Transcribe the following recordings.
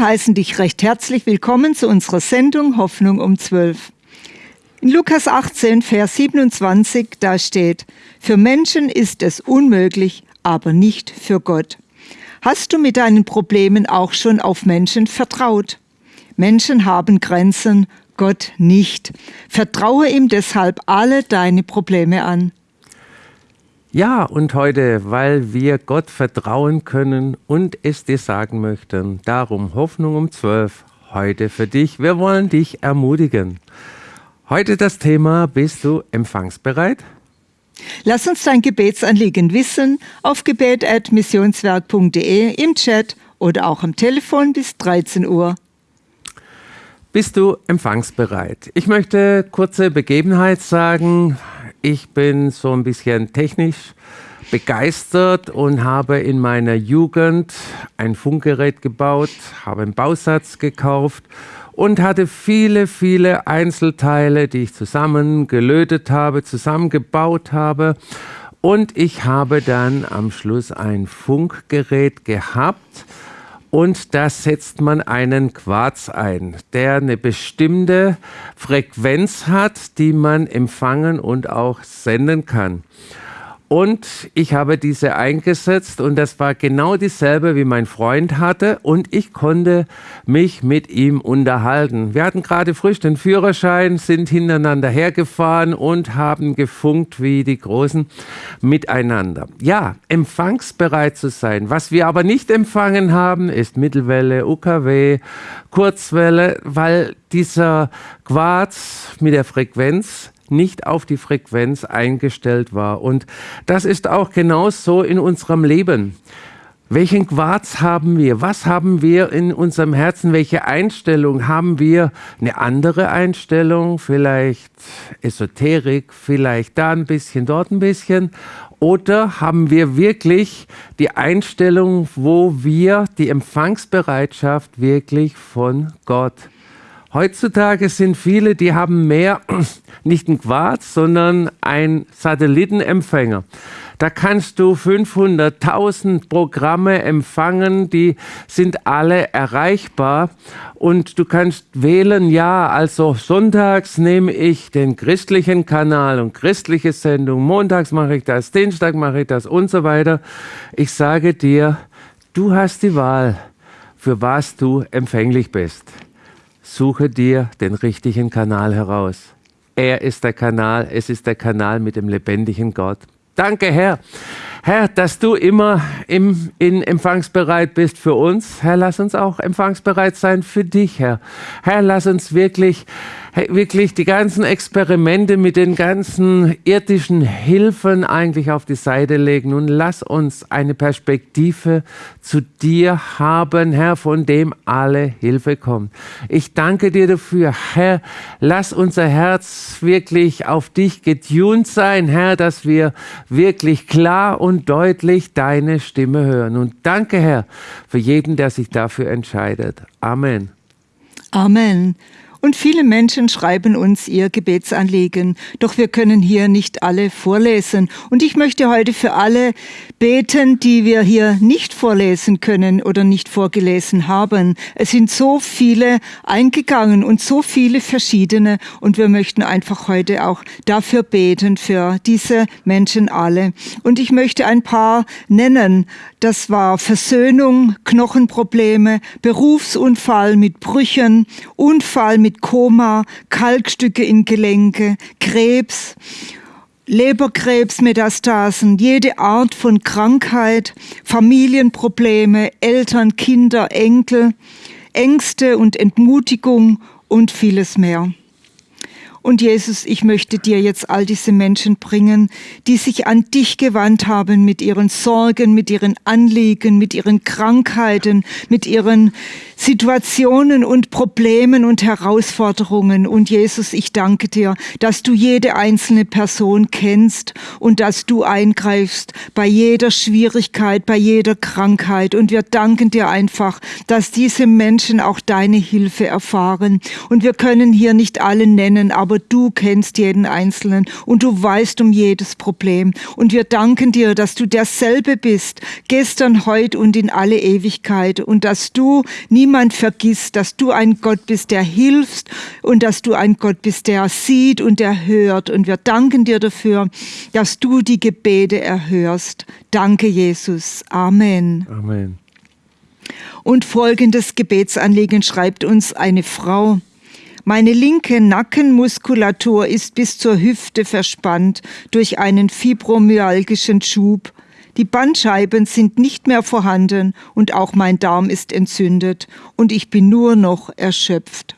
Heißen dich recht herzlich willkommen zu unserer Sendung Hoffnung um 12. In Lukas 18, Vers 27, da steht, für Menschen ist es unmöglich, aber nicht für Gott. Hast du mit deinen Problemen auch schon auf Menschen vertraut? Menschen haben Grenzen, Gott nicht. Vertraue ihm deshalb alle deine Probleme an. Ja, und heute, weil wir Gott vertrauen können und es dir sagen möchten, darum Hoffnung um 12, heute für dich. Wir wollen dich ermutigen. Heute das Thema, bist du empfangsbereit? Lass uns dein Gebetsanliegen wissen auf gebet.missionswerk.de im Chat oder auch am Telefon bis 13 Uhr. Bist du empfangsbereit? Ich möchte kurze Begebenheit sagen. Ich bin so ein bisschen technisch begeistert und habe in meiner Jugend ein Funkgerät gebaut, habe einen Bausatz gekauft und hatte viele, viele Einzelteile, die ich zusammengelötet habe, zusammengebaut habe. Und ich habe dann am Schluss ein Funkgerät gehabt und da setzt man einen Quarz ein, der eine bestimmte Frequenz hat, die man empfangen und auch senden kann. Und ich habe diese eingesetzt und das war genau dieselbe, wie mein Freund hatte und ich konnte mich mit ihm unterhalten. Wir hatten gerade frisch den Führerschein, sind hintereinander hergefahren und haben gefunkt wie die Großen miteinander. Ja, empfangsbereit zu sein. Was wir aber nicht empfangen haben, ist Mittelwelle, UKW, Kurzwelle, weil dieser Quarz mit der Frequenz nicht auf die Frequenz eingestellt war. Und das ist auch genau so in unserem Leben. Welchen Quarz haben wir? Was haben wir in unserem Herzen? Welche Einstellung haben wir? Eine andere Einstellung, vielleicht Esoterik, vielleicht da ein bisschen, dort ein bisschen. Oder haben wir wirklich die Einstellung, wo wir die Empfangsbereitschaft wirklich von Gott Heutzutage sind viele, die haben mehr, nicht ein Quarz, sondern ein Satellitenempfänger. Da kannst du 500.000 Programme empfangen, die sind alle erreichbar und du kannst wählen, ja, also sonntags nehme ich den christlichen Kanal und christliche Sendung, montags mache ich das, Dienstag mache ich das und so weiter. Ich sage dir, du hast die Wahl, für was du empfänglich bist. Suche dir den richtigen Kanal heraus. Er ist der Kanal, es ist der Kanal mit dem lebendigen Gott. Danke, Herr. Herr, dass du immer im, in empfangsbereit bist für uns. Herr, lass uns auch empfangsbereit sein für dich, Herr. Herr, lass uns wirklich wirklich die ganzen Experimente mit den ganzen irdischen Hilfen eigentlich auf die Seite legen und lass uns eine Perspektive zu dir haben, Herr, von dem alle Hilfe kommt. Ich danke dir dafür, Herr, lass unser Herz wirklich auf dich getunt sein, Herr, dass wir wirklich klar und deutlich deine Stimme hören. Und danke, Herr, für jeden, der sich dafür entscheidet. Amen. Amen. Und viele Menschen schreiben uns ihr Gebetsanliegen, doch wir können hier nicht alle vorlesen. Und ich möchte heute für alle beten, die wir hier nicht vorlesen können oder nicht vorgelesen haben. Es sind so viele eingegangen und so viele verschiedene und wir möchten einfach heute auch dafür beten, für diese Menschen alle. Und ich möchte ein paar nennen. Das war Versöhnung, Knochenprobleme, Berufsunfall mit Brüchen, Unfall mit Koma, Kalkstücke in Gelenke, Krebs, Leberkrebsmetastasen, jede Art von Krankheit, Familienprobleme, Eltern, Kinder, Enkel, Ängste und Entmutigung und vieles mehr. Und Jesus, ich möchte dir jetzt all diese Menschen bringen, die sich an dich gewandt haben mit ihren Sorgen, mit ihren Anliegen, mit ihren Krankheiten, mit ihren Situationen und Problemen und Herausforderungen. Und Jesus, ich danke dir, dass du jede einzelne Person kennst und dass du eingreifst bei jeder Schwierigkeit, bei jeder Krankheit. Und wir danken dir einfach, dass diese Menschen auch deine Hilfe erfahren. Und wir können hier nicht alle nennen, aber aber du kennst jeden Einzelnen und du weißt um jedes Problem. Und wir danken dir, dass du derselbe bist, gestern, heute und in alle Ewigkeit und dass du niemand vergisst, dass du ein Gott bist, der hilft und dass du ein Gott bist, der sieht und der hört. Und wir danken dir dafür, dass du die Gebete erhörst. Danke, Jesus. Amen. Amen. Und folgendes Gebetsanliegen schreibt uns eine Frau. Meine linke Nackenmuskulatur ist bis zur Hüfte verspannt durch einen fibromyalgischen Schub. Die Bandscheiben sind nicht mehr vorhanden und auch mein Darm ist entzündet und ich bin nur noch erschöpft.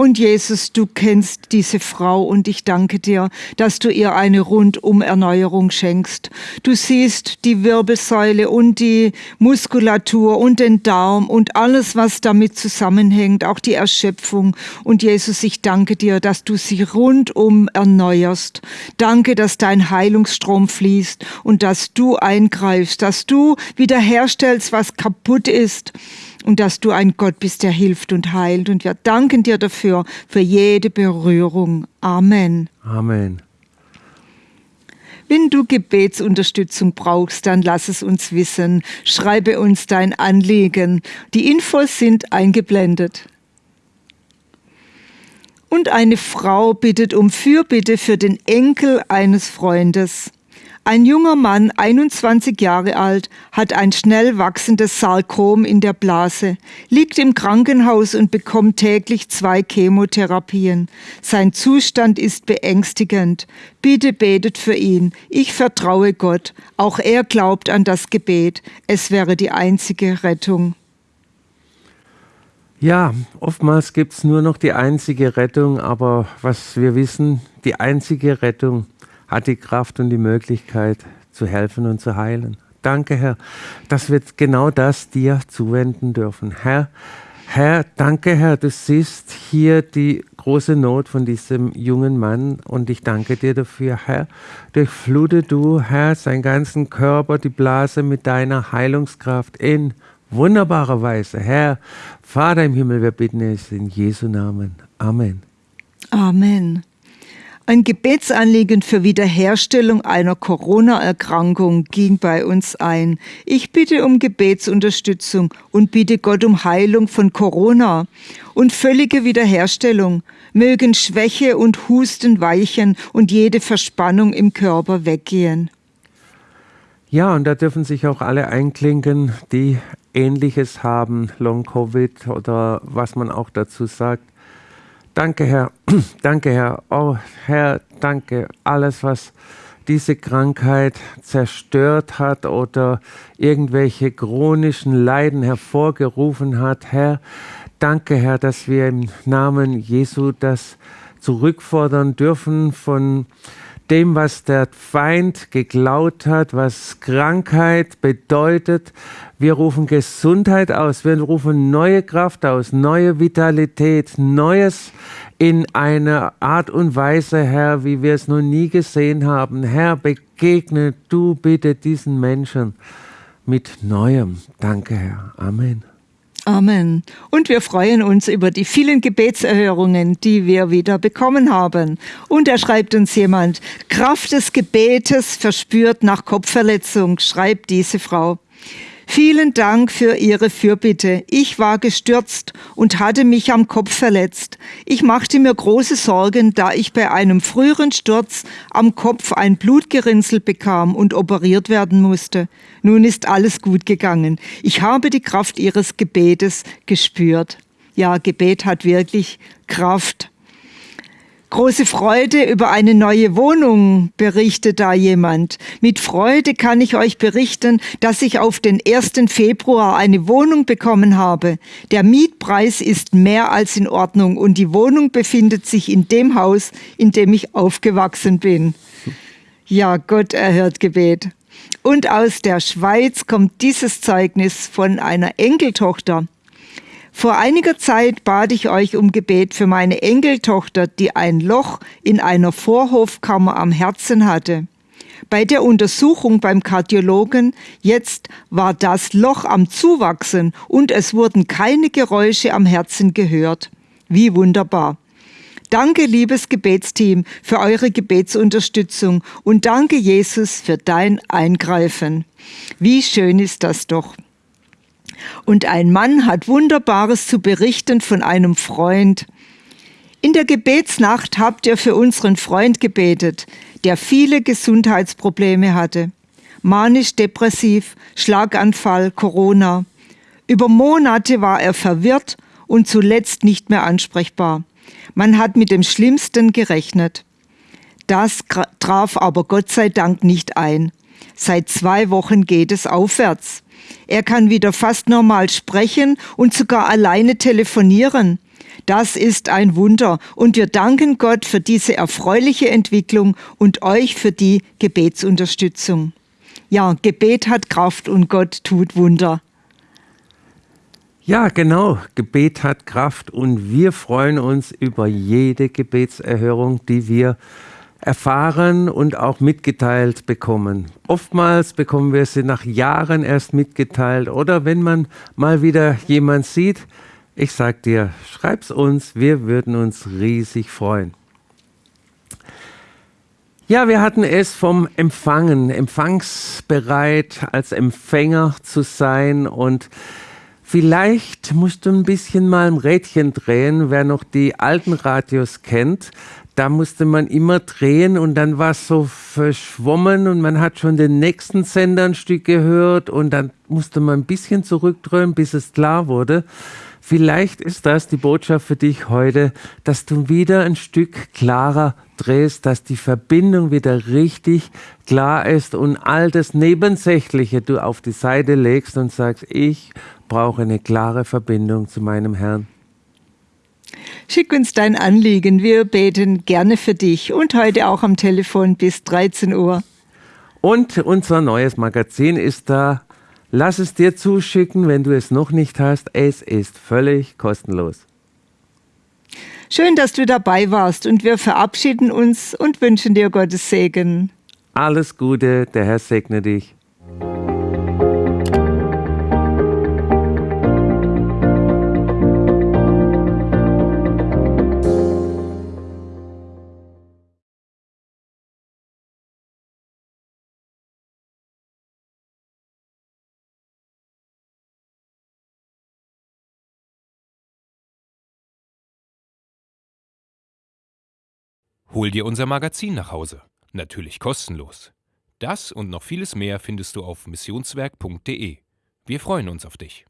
Und Jesus, du kennst diese Frau und ich danke dir, dass du ihr eine Rundum-Erneuerung schenkst. Du siehst die Wirbelsäule und die Muskulatur und den Darm und alles, was damit zusammenhängt, auch die Erschöpfung. Und Jesus, ich danke dir, dass du sie rundum erneuerst. Danke, dass dein Heilungsstrom fließt und dass du eingreifst, dass du wiederherstellst, was kaputt ist und dass du ein Gott bist, der hilft und heilt. Und wir danken dir dafür, für jede Berührung. Amen. Amen. Wenn du Gebetsunterstützung brauchst, dann lass es uns wissen. Schreibe uns dein Anliegen. Die Infos sind eingeblendet. Und eine Frau bittet um Fürbitte für den Enkel eines Freundes. Ein junger Mann, 21 Jahre alt, hat ein schnell wachsendes Sarkom in der Blase, liegt im Krankenhaus und bekommt täglich zwei Chemotherapien. Sein Zustand ist beängstigend. Bitte betet für ihn. Ich vertraue Gott. Auch er glaubt an das Gebet. Es wäre die einzige Rettung. Ja, oftmals gibt es nur noch die einzige Rettung, aber was wir wissen, die einzige Rettung hat die Kraft und die Möglichkeit zu helfen und zu heilen. Danke, Herr, dass wir genau das dir zuwenden dürfen. Herr, Herr, danke, Herr, du siehst hier die große Not von diesem jungen Mann und ich danke dir dafür, Herr. Durchflute du, Herr, seinen ganzen Körper, die Blase mit deiner Heilungskraft in wunderbarer Weise. Herr, Vater im Himmel, wir bitten es in Jesu Namen. Amen. Amen. Ein Gebetsanliegen für Wiederherstellung einer Corona-Erkrankung ging bei uns ein. Ich bitte um Gebetsunterstützung und bitte Gott um Heilung von Corona und völlige Wiederherstellung. Mögen Schwäche und Husten weichen und jede Verspannung im Körper weggehen. Ja, und da dürfen sich auch alle einklinken, die Ähnliches haben, Long-Covid oder was man auch dazu sagt. Danke, Herr. danke, Herr. Oh, Herr, danke. Alles, was diese Krankheit zerstört hat oder irgendwelche chronischen Leiden hervorgerufen hat. Herr, danke, Herr, dass wir im Namen Jesu das zurückfordern dürfen von dem, was der Feind geklaut hat, was Krankheit bedeutet. Wir rufen Gesundheit aus, wir rufen neue Kraft aus, neue Vitalität, Neues in einer Art und Weise, Herr, wie wir es noch nie gesehen haben. Herr, begegne du bitte diesen Menschen mit Neuem. Danke, Herr. Amen. Amen. Und wir freuen uns über die vielen Gebetserhörungen, die wir wieder bekommen haben. Und er schreibt uns jemand, Kraft des Gebetes verspürt nach Kopfverletzung, schreibt diese Frau. Vielen Dank für Ihre Fürbitte. Ich war gestürzt und hatte mich am Kopf verletzt. Ich machte mir große Sorgen, da ich bei einem früheren Sturz am Kopf ein Blutgerinnsel bekam und operiert werden musste. Nun ist alles gut gegangen. Ich habe die Kraft Ihres Gebetes gespürt. Ja, Gebet hat wirklich Kraft. Große Freude über eine neue Wohnung, berichtet da jemand. Mit Freude kann ich euch berichten, dass ich auf den 1. Februar eine Wohnung bekommen habe. Der Mietpreis ist mehr als in Ordnung und die Wohnung befindet sich in dem Haus, in dem ich aufgewachsen bin. Ja, Gott erhört Gebet. Und aus der Schweiz kommt dieses Zeugnis von einer Enkeltochter. Vor einiger Zeit bat ich euch um Gebet für meine Enkeltochter, die ein Loch in einer Vorhofkammer am Herzen hatte. Bei der Untersuchung beim Kardiologen jetzt war das Loch am Zuwachsen und es wurden keine Geräusche am Herzen gehört. Wie wunderbar. Danke, liebes Gebetsteam, für eure Gebetsunterstützung und danke, Jesus, für dein Eingreifen. Wie schön ist das doch. Und ein Mann hat Wunderbares zu berichten von einem Freund. In der Gebetsnacht habt ihr für unseren Freund gebetet, der viele Gesundheitsprobleme hatte. Manisch-depressiv, Schlaganfall, Corona. Über Monate war er verwirrt und zuletzt nicht mehr ansprechbar. Man hat mit dem Schlimmsten gerechnet. Das traf aber Gott sei Dank nicht ein. Seit zwei Wochen geht es aufwärts. Er kann wieder fast normal sprechen und sogar alleine telefonieren. Das ist ein Wunder und wir danken Gott für diese erfreuliche Entwicklung und euch für die Gebetsunterstützung. Ja, Gebet hat Kraft und Gott tut Wunder. Ja, genau. Gebet hat Kraft und wir freuen uns über jede Gebetserhörung, die wir erfahren und auch mitgeteilt bekommen. Oftmals bekommen wir sie nach Jahren erst mitgeteilt oder wenn man mal wieder jemand sieht. Ich sag dir, schreib's uns, wir würden uns riesig freuen. Ja, wir hatten es vom Empfangen, empfangsbereit als Empfänger zu sein und vielleicht musst du ein bisschen mal ein Rädchen drehen, wer noch die alten Radios kennt da musste man immer drehen und dann war es so verschwommen und man hat schon den nächsten Sender ein Stück gehört und dann musste man ein bisschen zurückdrehen, bis es klar wurde. Vielleicht ist das die Botschaft für dich heute, dass du wieder ein Stück klarer drehst, dass die Verbindung wieder richtig klar ist und all das Nebensächliche du auf die Seite legst und sagst, ich brauche eine klare Verbindung zu meinem Herrn. Schick uns dein Anliegen, wir beten gerne für dich und heute auch am Telefon bis 13 Uhr. Und unser neues Magazin ist da. Lass es dir zuschicken, wenn du es noch nicht hast. Es ist völlig kostenlos. Schön, dass du dabei warst und wir verabschieden uns und wünschen dir Gottes Segen. Alles Gute, der Herr segne dich. Hol dir unser Magazin nach Hause. Natürlich kostenlos. Das und noch vieles mehr findest du auf missionswerk.de. Wir freuen uns auf dich.